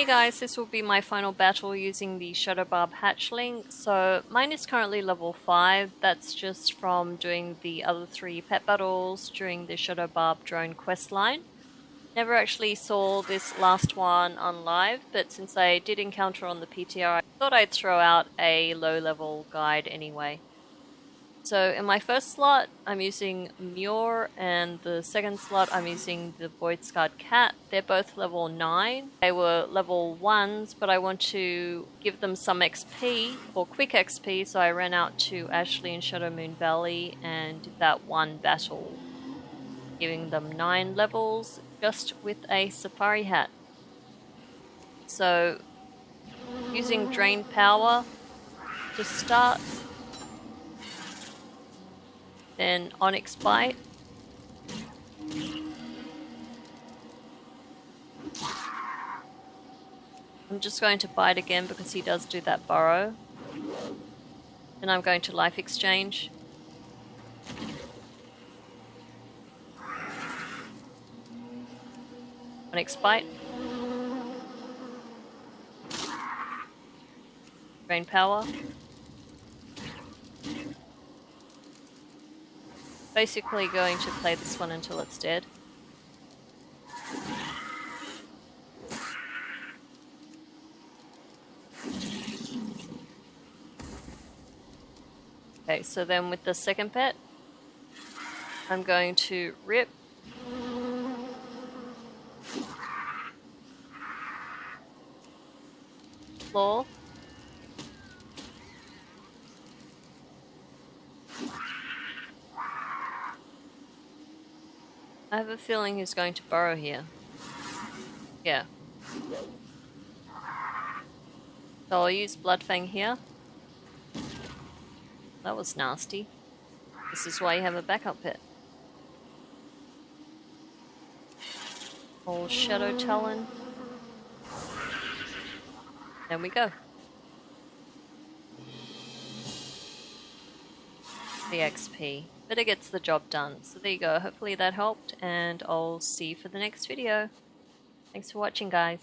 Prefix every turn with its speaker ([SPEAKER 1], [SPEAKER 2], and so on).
[SPEAKER 1] Hey guys, this will be my final battle using the Shadowbarb Hatchling. So mine is currently level 5, that's just from doing the other three pet battles during the Shadowbarb drone quest line. Never actually saw this last one on live, but since I did encounter on the PTR, I thought I'd throw out a low level guide anyway. So in my first slot, I'm using Muir, and the second slot, I'm using the Void Scarred Cat. They're both level 9. They were level 1s, but I want to give them some XP, or quick XP, so I ran out to Ashlei and Shadowmoon Valley and did that one battle, giving them 9 levels just with a Safari Hat. So, using Drain Power to start then Onyx Bite. I'm just going to bite again because he does do that burrow. And I'm going to life exchange. Onyx Bite. Drain Power. Basically going to play this one until it's dead. Okay, so then with the second pet, I'm going to rip floor I have a feeling he's going to burrow here. Yeah. So I'll use Bloodfang here. That was nasty. This is why you have a backup pit. Old Shadow Talon. There we go. The XP but it gets the job done. So there you go. Hopefully that helped, and I'll see you for the next video. Thanks for watching, guys.